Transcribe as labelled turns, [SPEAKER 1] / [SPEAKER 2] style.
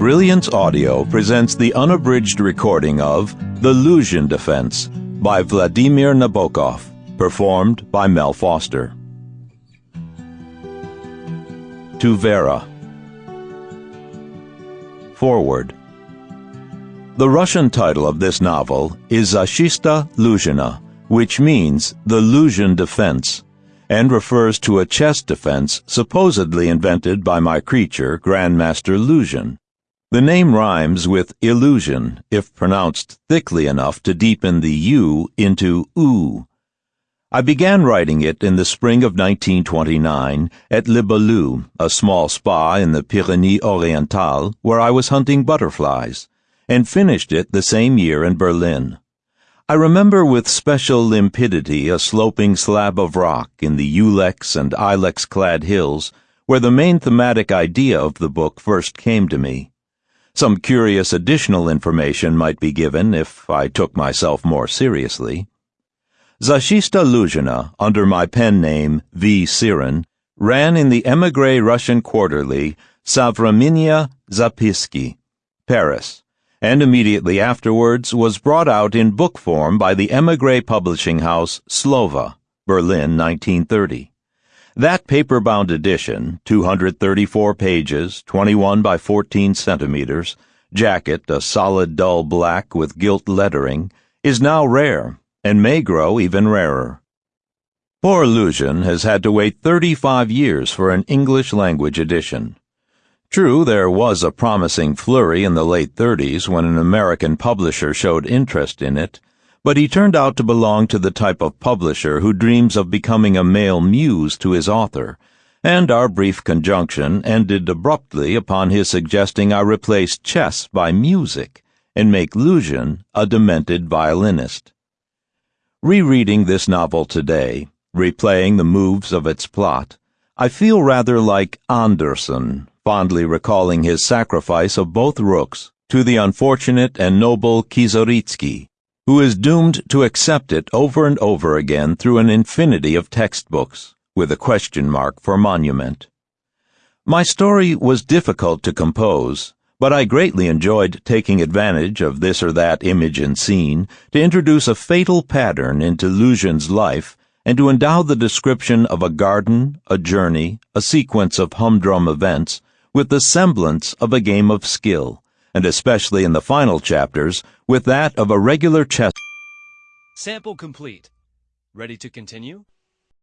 [SPEAKER 1] Brilliance Audio presents the unabridged recording of The Luzhin Defense by Vladimir Nabokov, performed by Mel Foster. To Vera. Foreword. The Russian title of this novel is Zashchita Luzhina, which means the Luzhin Defense and refers to a chess defense supposedly invented by my creature, Grandmaster Luzhin. The name rhymes with illusion if pronounced thickly enough to deepen the U into oo. I began writing it in the spring of 1929 at Le Boulou, a small spa in the Pyrenees Orientales, where I was hunting butterflies, and finished it the same year in Berlin. I remember with special limpidity a sloping slab of rock in the Ulex and Ilex clad hills where the main thematic idea of the book first came to me. Some curious additional information might be given if I took myself more seriously. Zashchita Luzhina, under my pen name V. Sirin, ran in the emigre Russian quarterly Sovremennye Zapiski, Paris, and immediately afterwards was brought out in book form by the emigre publishing house Slovo, Berlin, 1930. That paper-bound edition, 234 pages, 21 by 14 centimeters, jacket a solid dull black with gilt lettering, is now rare and may grow even rarer. Poor Luzhin has had to wait 35 years for an English language edition. True, there was a promising flurry in the late 30s when an American publisher showed interest in it, but he turned out to belong to the type of publisher who dreams of becoming a male muse to his author, and our brief conjunction ended abruptly upon his suggesting I replace chess by music and make Luzhin a demented violinist. Rereading this novel today, replaying the moves of its plot, I feel rather like Anderssen fondly recalling his sacrifice of both rooks to the unfortunate and noble Kieseritzky, who is doomed to accept it over and over again through an infinity of textbooks, with a question mark for monument. My story was difficult to compose, but I greatly enjoyed taking advantage of this or that image and scene to introduce a fatal pattern into Luzhin's life and to endow the description of a garden, a journey, a sequence of humdrum events with the semblance of a game of skill, and especially in the final chapters, with that of a regular chess.
[SPEAKER 2] Sample complete. Ready to continue?